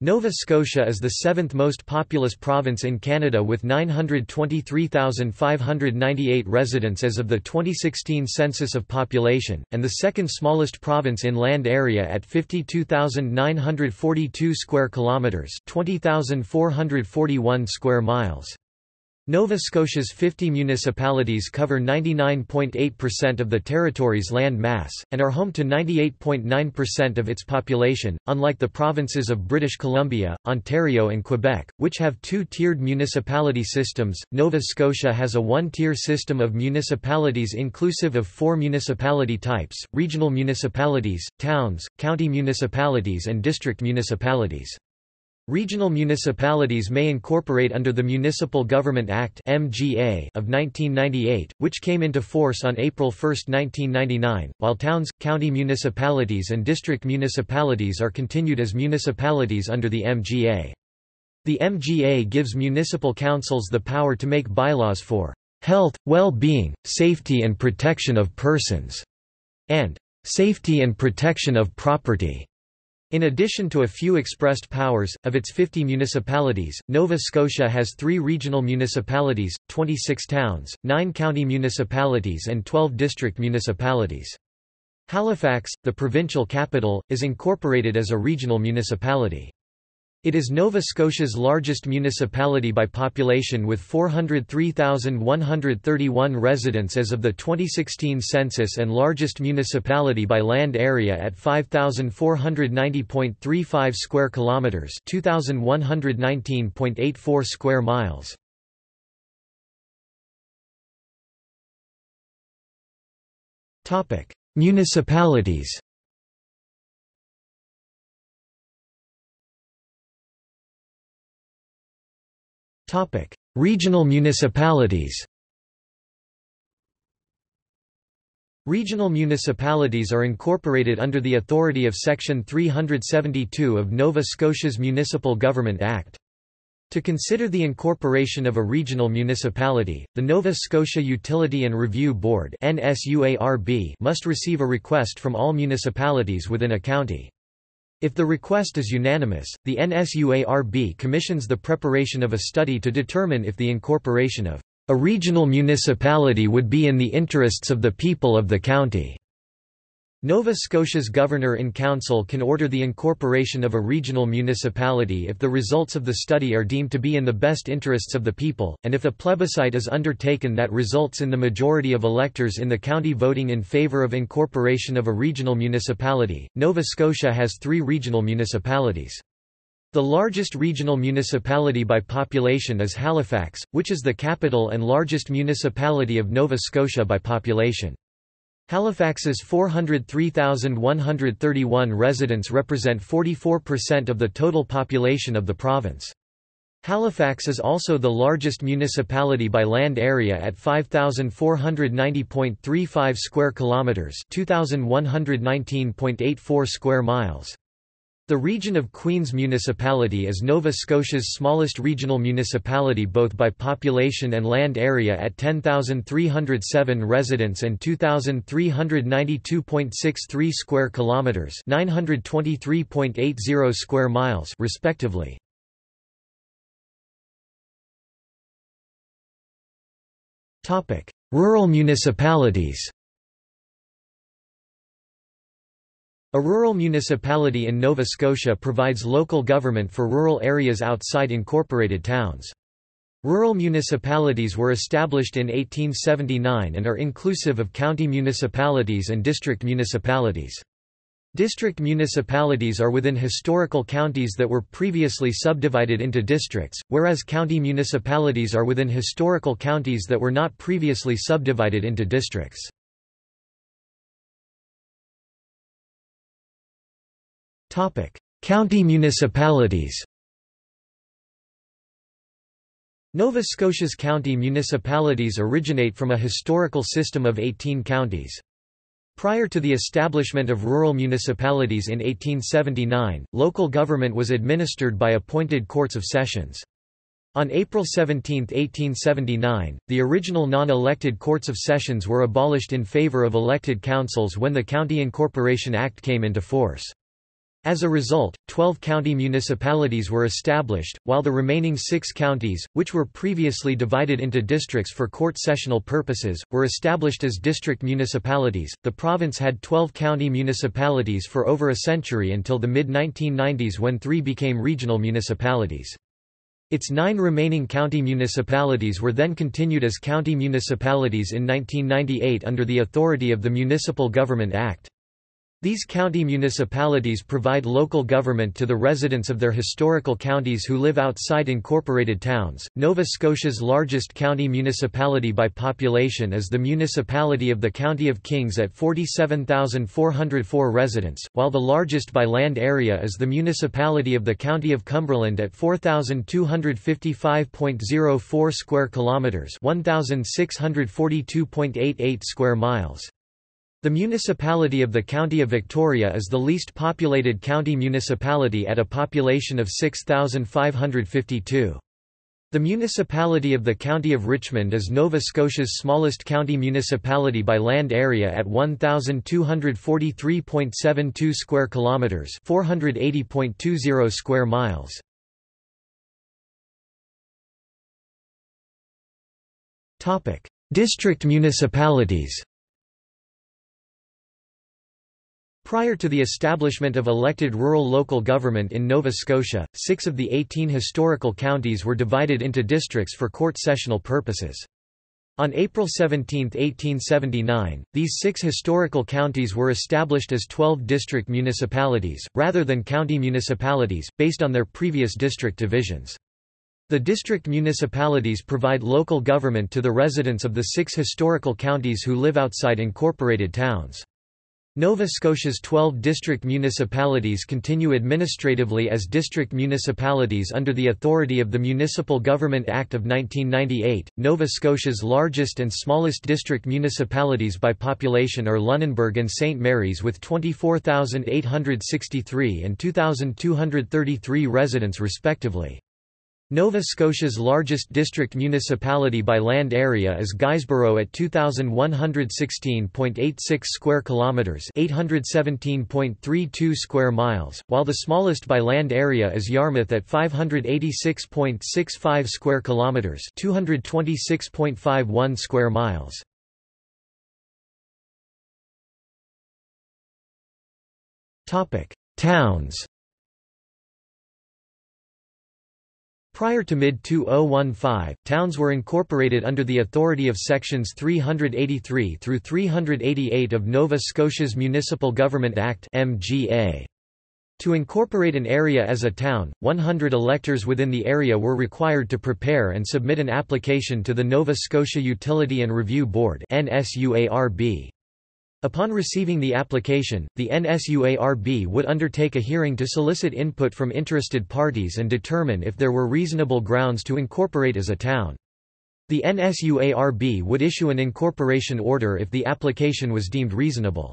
Nova Scotia is the seventh most populous province in Canada with 923,598 residents as of the 2016 census of population, and the second smallest province in land area at 52,942 square kilometres 20,441 square miles. Nova Scotia's 50 municipalities cover 99.8% of the territory's land mass, and are home to 98.9% of its population, unlike the provinces of British Columbia, Ontario and Quebec, which have two-tiered municipality systems. Nova Scotia has a one-tier system of municipalities inclusive of four municipality types, regional municipalities, towns, county municipalities and district municipalities. Regional municipalities may incorporate under the Municipal Government Act (MGA) of 1998, which came into force on April 1, 1999, while towns, county municipalities and district municipalities are continued as municipalities under the MGA. The MGA gives municipal councils the power to make bylaws for health, well-being, safety and protection of persons, and safety and protection of property. In addition to a few expressed powers, of its 50 municipalities, Nova Scotia has three regional municipalities, 26 towns, 9 county municipalities and 12 district municipalities. Halifax, the provincial capital, is incorporated as a regional municipality. It is Nova Scotia's largest municipality by population with 403,131 residents as of the 2016 census and largest municipality by land area at 5,490.35 square kilometers, 2,119.84 square miles. Topic: Municipalities. Topic: Regional municipalities. Regional municipalities are incorporated under the authority of Section 372 of Nova Scotia's Municipal Government Act. To consider the incorporation of a regional municipality, the Nova Scotia Utility and Review Board must receive a request from all municipalities within a county. If the request is unanimous, the NSUARB commissions the preparation of a study to determine if the incorporation of a regional municipality would be in the interests of the people of the county. Nova Scotia's Governor-in-Council can order the incorporation of a regional municipality if the results of the study are deemed to be in the best interests of the people, and if a plebiscite is undertaken that results in the majority of electors in the county voting in favour of incorporation of a regional municipality. Nova Scotia has three regional municipalities. The largest regional municipality by population is Halifax, which is the capital and largest municipality of Nova Scotia by population. Halifax's 403,131 residents represent 44% of the total population of the province. Halifax is also the largest municipality by land area at 5490.35 square kilometers, 2119.84 square miles. The region of Queen's Municipality is Nova Scotia's smallest regional municipality both by population and land area at 10,307 residents and 2,392.63 square kilometers, 923.80 square miles respectively. Topic: Rural municipalities. A rural municipality in Nova Scotia provides local government for rural areas outside incorporated towns. Rural municipalities were established in 1879 and are inclusive of county municipalities and district municipalities. District municipalities are within historical counties that were previously subdivided into districts, whereas county municipalities are within historical counties that were not previously subdivided into districts. County municipalities Nova Scotia's county municipalities originate from a historical system of 18 counties. Prior to the establishment of rural municipalities in 1879, local government was administered by appointed courts of sessions. On April 17, 1879, the original non-elected courts of sessions were abolished in favour of elected councils when the County Incorporation Act came into force. As a result, 12 county municipalities were established, while the remaining six counties, which were previously divided into districts for court sessional purposes, were established as district municipalities. The province had 12 county municipalities for over a century until the mid 1990s when three became regional municipalities. Its nine remaining county municipalities were then continued as county municipalities in 1998 under the authority of the Municipal Government Act. These county municipalities provide local government to the residents of their historical counties who live outside incorporated towns. Nova Scotia's largest county municipality by population is the municipality of the County of Kings at 47,404 residents, while the largest by land area is the municipality of the County of Cumberland at 4,255.04 square kilometers, 1,642.88 square miles. The municipality of the County of Victoria is the least populated county municipality at a population of 6,552. The municipality of the County of Richmond is Nova Scotia's smallest county municipality by land area at 1243.72 square kilometers, 480.20 square miles. Topic: District municipalities. Prior to the establishment of elected rural local government in Nova Scotia, six of the 18 historical counties were divided into districts for court sessional purposes. On April 17, 1879, these six historical counties were established as 12 district municipalities, rather than county municipalities, based on their previous district divisions. The district municipalities provide local government to the residents of the six historical counties who live outside incorporated towns. Nova Scotia's 12 district municipalities continue administratively as district municipalities under the authority of the Municipal Government Act of 1998. Nova Scotia's largest and smallest district municipalities by population are Lunenburg and St. Mary's with 24,863 and 2,233 residents respectively. Nova Scotia's largest district municipality by land area is Guysborough at 2116.86 square kilometers, 817.32 square miles, while the smallest by land area is Yarmouth at 586.65 square kilometers, 226.51 square miles. Topic: Towns Prior to mid-2015, towns were incorporated under the authority of sections 383 through 388 of Nova Scotia's Municipal Government Act (MGA). To incorporate an area as a town, 100 electors within the area were required to prepare and submit an application to the Nova Scotia Utility and Review Board (NSUARB). Upon receiving the application, the NSUARB would undertake a hearing to solicit input from interested parties and determine if there were reasonable grounds to incorporate as a town. The NSUARB would issue an incorporation order if the application was deemed reasonable.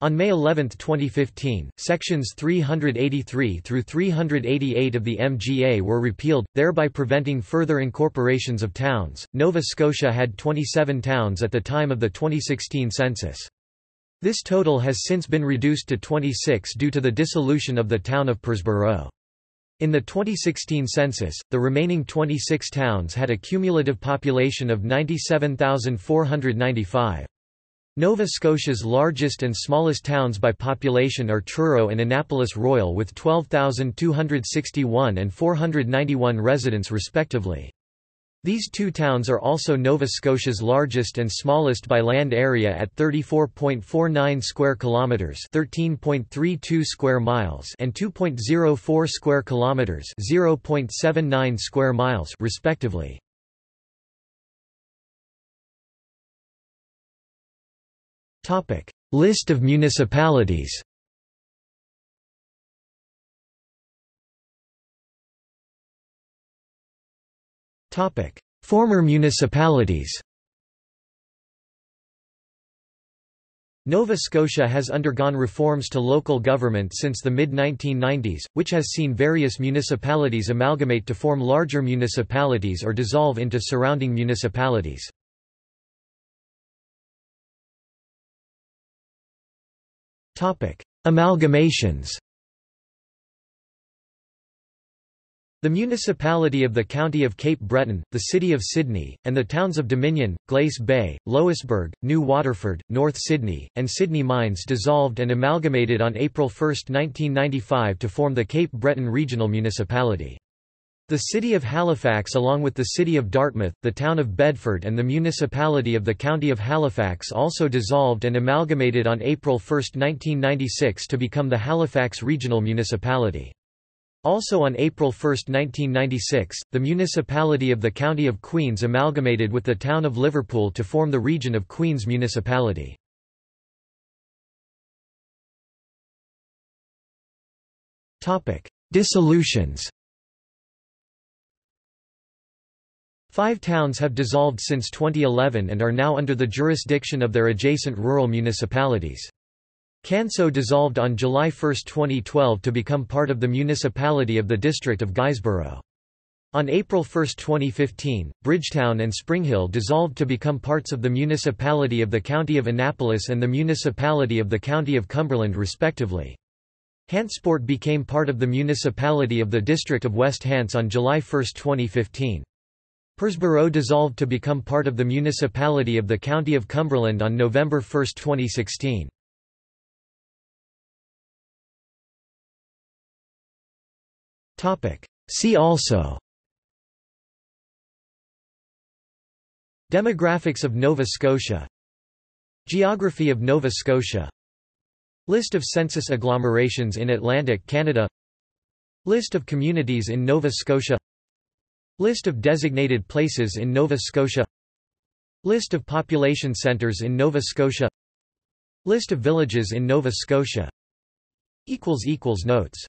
On May 11, 2015, sections 383 through 388 of the MGA were repealed, thereby preventing further incorporations of towns. Nova Scotia had 27 towns at the time of the 2016 census. This total has since been reduced to 26 due to the dissolution of the town of Parrsboro. In the 2016 census, the remaining 26 towns had a cumulative population of 97,495. Nova Scotia's largest and smallest towns by population are Truro and Annapolis Royal with 12,261 and 491 residents respectively. These two towns are also Nova Scotia's largest and smallest by land area at 34.49 square kilometers, 13.32 square miles, and 2.04 square kilometers, 0.79 square miles, respectively. Topic: List of municipalities. Former municipalities Nova Scotia has undergone reforms to local government since the mid-1990s, which has seen various municipalities amalgamate to form larger municipalities or dissolve into surrounding municipalities. Amalgamations The municipality of the County of Cape Breton, the City of Sydney, and the towns of Dominion, Glace Bay, Louisbourg, New Waterford, North Sydney, and Sydney Mines dissolved and amalgamated on April 1, 1995 to form the Cape Breton Regional Municipality. The city of Halifax along with the city of Dartmouth, the town of Bedford and the municipality of the county of Halifax also dissolved and amalgamated on April 1, 1996 to become the Halifax Regional Municipality. Also on April 1, 1996, the municipality of the County of Queens amalgamated with the town of Liverpool to form the region of Queens Municipality. Dissolutions Five towns have dissolved since 2011 and are now under the jurisdiction of their adjacent rural municipalities. Canso dissolved on July 1, 2012 to become part of the municipality of the district of Guysborough. On April 1, 2015, Bridgetown and Springhill dissolved to become parts of the municipality of the County of Annapolis and the municipality of the County of Cumberland respectively. Hantsport became part of the municipality of the district of West Hants on July 1, 2015. Parrsboro dissolved to become part of the municipality of the County of Cumberland on November 1, 2016. See also. Demographics of Nova Scotia. Geography of Nova Scotia. List of census agglomerations in Atlantic Canada. List of communities in Nova Scotia. List of designated places in Nova Scotia. List of population centres in Nova Scotia. List of villages in Nova Scotia. Notes